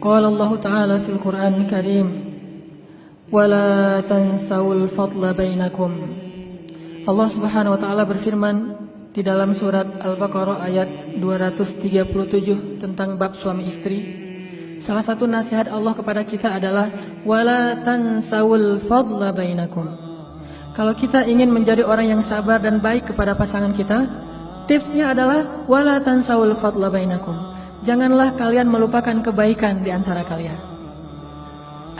قال الله تعالى في القرآن الكريم ولا تنسوا الفضل بينكم Allah Subhanahu wa taala berfirman di dalam surat Al-Baqarah ayat 237 tentang bab suami istri. Salah satu nasihat Allah kepada kita adalah wala tansawul fadla bainakum. Kalau kita ingin menjadi orang yang sabar dan baik kepada pasangan kita, tipsnya adalah wala tansawul fadla bainakum. Janganlah kalian melupakan kebaikan di antara kalian.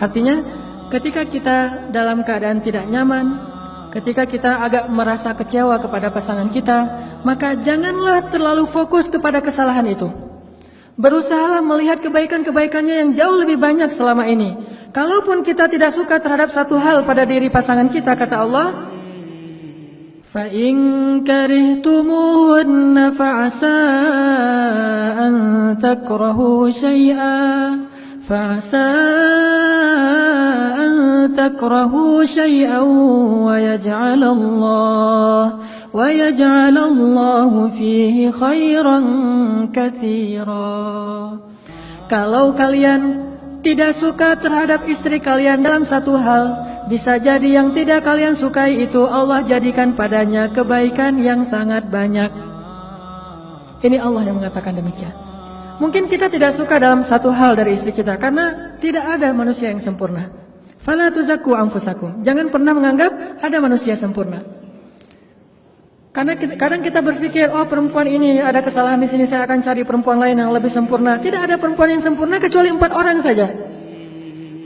Artinya, ketika kita dalam keadaan tidak nyaman, Ketika kita agak merasa kecewa kepada pasangan kita, maka janganlah terlalu fokus kepada kesalahan itu. Berusaha melihat kebaikan-kebaikannya yang jauh lebih banyak selama ini. Kalaupun kita tidak suka terhadap satu hal pada diri pasangan kita, kata Allah, فَإِن كَرِهْتُمُهُنَّ فَعَسَىٰ أَن تَكْرَهُوا شَيْئًا فَعَسَىٰ أَن تَكْرَهُوا شَيْئًا وَيَجْعَلَ اللَّهُ وَيَجْعَلَ اللَّهُ فِيهِ خَيْرًا كَثِيرًا Kalau kalian tidak suka terhadap istri kalian dalam satu hal, bisa jadi yang tidak kalian sukai itu Allah jadikan padanya kebaikan yang sangat banyak. Ini Allah yang mengatakan demikian. Mungkin kita tidak suka dalam satu hal dari istri kita karena tidak ada manusia yang sempurna. Fala tuzakku anfusakum. Jangan pernah menganggap ada manusia sempurna. Karena kita, kadang kita berpikir, oh perempuan ini ada kesalahan di sini, saya akan cari perempuan lain yang lebih sempurna. Tidak ada perempuan yang sempurna kecuali empat orang saja.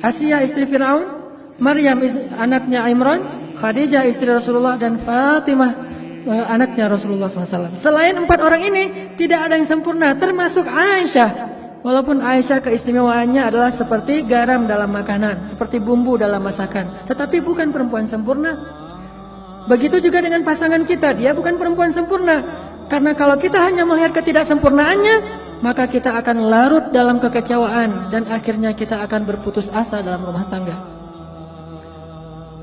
Asia istri Fir'aun, Maryam anaknya Imran, Khadijah istri Rasulullah, dan Fatimah eh, anaknya Rasulullah SAW. Selain empat orang ini, tidak ada yang sempurna, termasuk Aisyah. Walaupun Aisyah keistimewaannya adalah seperti garam dalam makanan, seperti bumbu dalam masakan. Tetapi bukan perempuan sempurna. Begitu juga dengan pasangan kita, dia bukan perempuan sempurna. Karena kalau kita hanya melihat ketidaksempurnaannya, maka kita akan larut dalam kekecewaan dan akhirnya kita akan berputus asa dalam rumah tangga.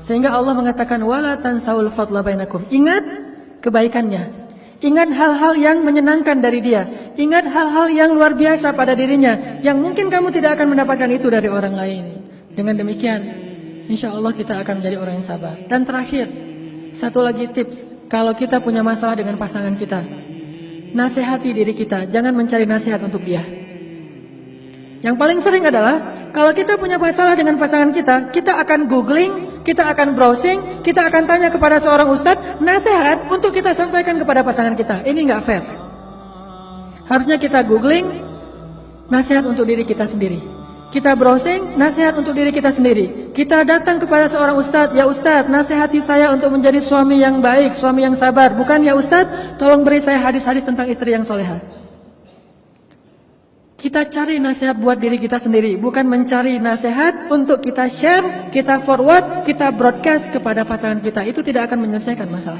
Sehingga Allah mengatakan wala tansaul fadla bainakum. Ingat kebaikannya. Ingat hal-hal yang menyenangkan dari dia. Ingat hal-hal yang luar biasa pada dirinya yang mungkin kamu tidak akan mendapatkan itu dari orang lain. Dengan demikian, insya Allah kita akan menjadi orang yang sabar. Dan terakhir, satu lagi tips, kalau kita punya masalah dengan pasangan kita, nasihati diri kita, jangan mencari nasihat untuk dia. Yang paling sering adalah, kalau kita punya masalah dengan pasangan kita, kita akan googling, kita akan browsing, kita akan tanya kepada seorang ustadz, nasihat untuk kita sampaikan kepada pasangan kita. Ini nggak fair. Harusnya kita googling, nasihat untuk diri kita sendiri. Kita browsing, nasihat untuk diri kita sendiri. Kita datang kepada seorang ustadz, ya ustadz, nasihati saya untuk menjadi suami yang baik, suami yang sabar. Bukan ya ustadz, tolong beri saya hadis-hadis tentang istri yang soleha. Kita cari nasihat buat diri kita sendiri, bukan mencari nasihat untuk kita share, kita forward, kita broadcast kepada pasangan kita. Itu tidak akan menyelesaikan masalah.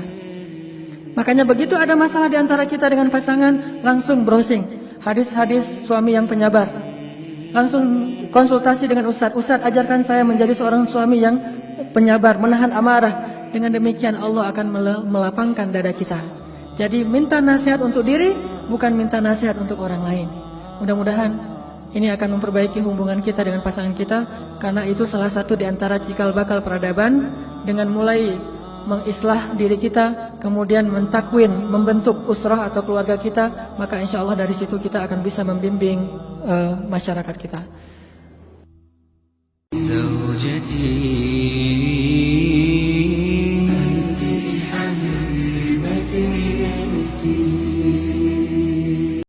Makanya begitu ada masalah di antara kita dengan pasangan, langsung browsing. Hadis-hadis suami yang penyabar, langsung konsultasi dengan Ustadz. Ustadz ajarkan saya menjadi seorang suami yang penyabar, menahan amarah. Dengan demikian Allah akan melapangkan dada kita. Jadi minta nasihat untuk diri, bukan minta nasihat untuk orang lain. Mudah-mudahan ini akan memperbaiki hubungan kita dengan pasangan kita karena itu salah satu di antara cikal bakal peradaban dengan mulai mengislah diri kita, kemudian mentakwin, membentuk usrah atau keluarga kita, maka insya Allah dari situ kita akan bisa membimbing uh, masyarakat kita.